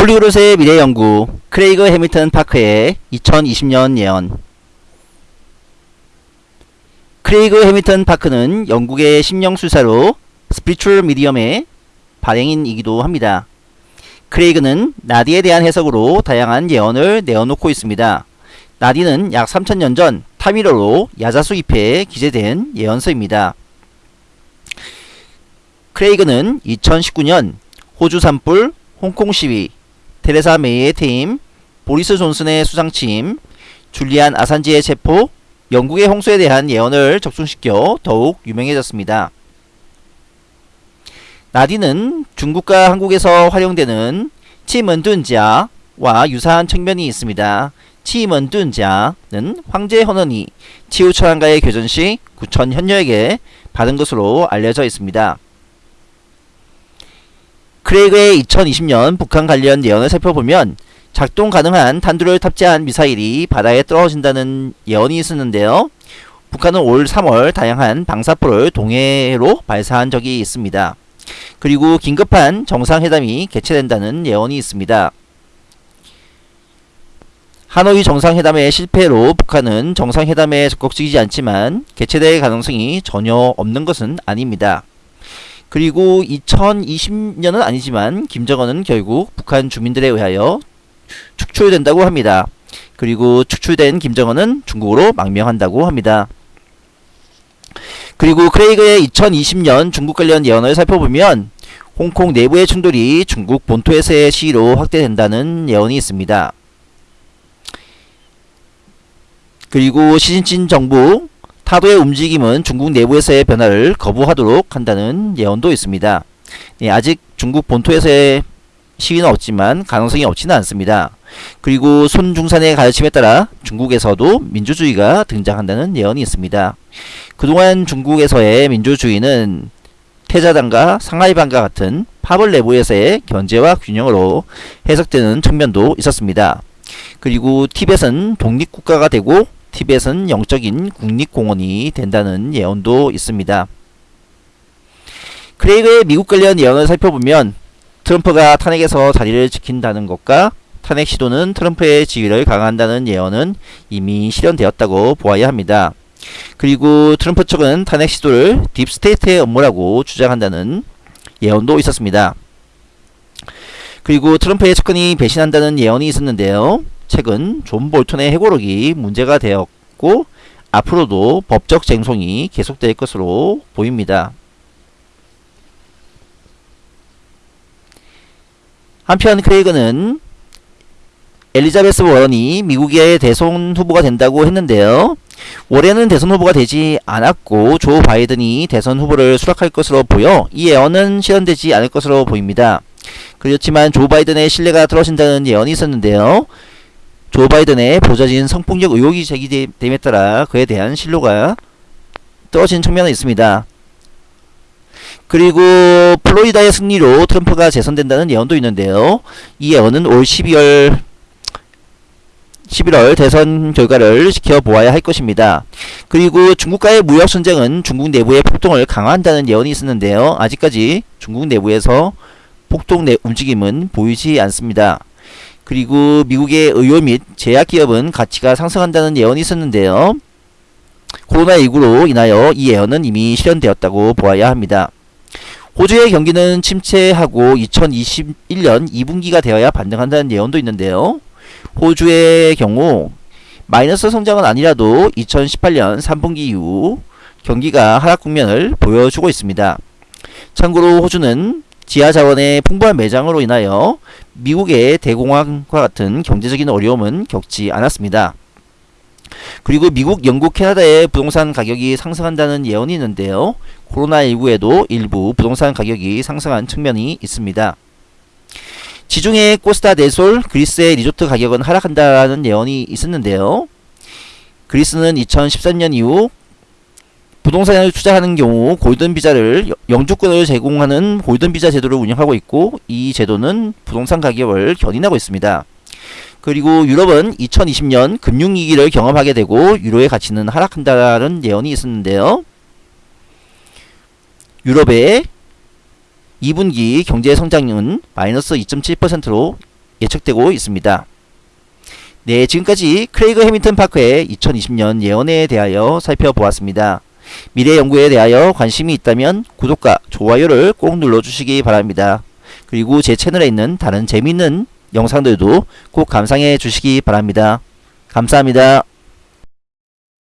Polyglot의 미래연구 크레이그 해밀턴 파크의 2020년 예언 크레이그 해밀턴 파크는 영국의 심령술사로 Spiritual Medium의 발행인이기도 합니다. 크레이그는 나디에 대한 해석으로 다양한 예언을 내어놓고 있습니다. 나디는 약 3000년 전 타밀어로 야자수 잎에 기재된 예언서입니다. 크레이그는 2019년 호주 산불, 홍콩 시위, 테레사 메이의 퇴임, 보리스 존슨의 수상침, 줄리안 아산지의 체포, 영국의 홍수에 대한 예언을 적중시켜 더욱 유명해졌습니다. 나디는 중국과 한국에서 활용되는 치먼둔자와 유사한 측면이 있습니다. 치먼둔자는 황제 헌원이 치우철한가의 교전 시 구천 현녀에게 받은 것으로 알려져 있습니다. 크레이그의 2020년 북한 관련 예언을 살펴보면 작동 가능한 탄두를 탑재한 미사일이 바다에 떨어진다는 예언이 있었는데요. 북한은 올 3월 다양한 방사포를 동해로 발사한 적이 있습니다. 그리고 긴급한 정상회담이 개최된다는 예언이 있습니다. 하노이 정상회담의 실패로 북한은 정상회담에 적극적이지 않지만 개최될 가능성이 전혀 없는 것은 아닙니다. 그리고 2020년은 아니지만 김정은은 결국 북한 주민들에 의하여 축출된다고 합니다. 그리고 축출된 김정은은 중국으로 망명한다고 합니다. 그리고 크레이그의 2020년 중국 관련 예언을 살펴보면 홍콩 내부의 충돌이 중국 본토에서의 시위로 확대된다는 예언이 있습니다. 그리고 시진진 정부 타도의 움직임은 중국 내부에서의 변화를 거부하도록 한다는 예언도 있습니다. 예, 아직 중국 본토에서의 시위는 없지만 가능성이 없지는 않습니다. 그리고 손중산의 가르침에 따라 중국에서도 민주주의가 등장한다는 예언이 있습니다. 그동안 중국에서의 민주주의는 태자당과 상하이반과 같은 파벌 내부에서의 견제와 균형으로 해석되는 측면도 있었습니다. 그리고 티벳은 독립국가가 되고 티벳은 영적인 국립공원이 된다는 예언도 있습니다. 크레이그의 미국 관련 예언을 살펴보면 트럼프가 탄핵에서 자리를 지킨다는 것과 탄핵 시도는 트럼프의 지위를 강화한다는 예언은 이미 실현되었다고 보아야 합니다. 그리고 트럼프 측은 탄핵 시도를 deep state의 음모라고 주장한다는 예언도 있었습니다. 그리고 트럼프의 측근이 배신한다는 예언이 있었는데요. 최근 존 볼턴의 회고록이 문제가 되었고 앞으로도 법적 쟁송이 계속될 것으로 보입니다. 한편 크레이그는 엘리자베스 워런이 미국의 대선 후보가 된다고 했는데요. 올해는 대선 후보가 되지 않았고 조 바이든이 대선 후보를 수락할 것으로 보여 이 예언은 실현되지 않을 것으로 보입니다. 그렇지만 조 바이든의 신뢰가 떨어진다는 예언이 있었는데요. 조 바이든의 보좌진 성폭력 의혹이 제기됨에 따라 그에 대한 신뢰가 떨어진 측면은 있습니다. 그리고 플로리다의 승리로 트럼프가 재선된다는 예언도 있는데요. 이 예언은 올 12월 11월 대선 결과를 지켜보아야 할 것입니다. 그리고 중국과의 무역 전쟁은 중국 내부의 폭동을 강화한다는 예언이 있었는데요. 아직까지 중국 내부에서 폭동 내 움직임은 보이지 않습니다. 그리고 미국의 의료 및 제약기업은 가치가 상승한다는 예언이 있었는데요. 코로나19로 인하여 이 예언은 이미 실현되었다고 보아야 합니다. 호주의 경기는 침체하고 2021년 2분기가 되어야 반등한다는 예언도 있는데요. 호주의 경우 마이너스 성장은 아니라도 2018년 3분기 이후 경기가 하락 국면을 보여주고 있습니다. 참고로 호주는 지하 자원의 풍부한 매장으로 인하여 미국의 대공황과 같은 경제적인 어려움은 겪지 않았습니다. 그리고 미국, 영국, 캐나다의 부동산 가격이 상승한다는 예언이 있는데요. 코로나19에도 일부 부동산 가격이 상승한 측면이 있습니다. 지중해 코스타 데솔 그리스의 리조트 가격은 하락한다는 예언이 있었는데요. 그리스는 2013년 이후 부동산을 투자하는 경우 골든 비자를 영주권을 제공하는 골든 비자 제도를 운영하고 있고 이 제도는 부동산 가격을 견인하고 있습니다. 그리고 유럽은 2020년 금융위기를 경험하게 되고 유로의 가치는 하락한다는 예언이 있었는데요. 유럽의 2분기 경제 성장률은 마이너스 2.7%로 예측되고 있습니다. 네, 지금까지 크레이그 해밍턴 파크의 2020년 예언에 대하여 살펴보았습니다. 미래 연구에 대하여 관심이 있다면 구독과 좋아요를 꼭 눌러주시기 바랍니다. 그리고 제 채널에 있는 다른 재미있는 영상들도 꼭 감상해 주시기 바랍니다. 감사합니다.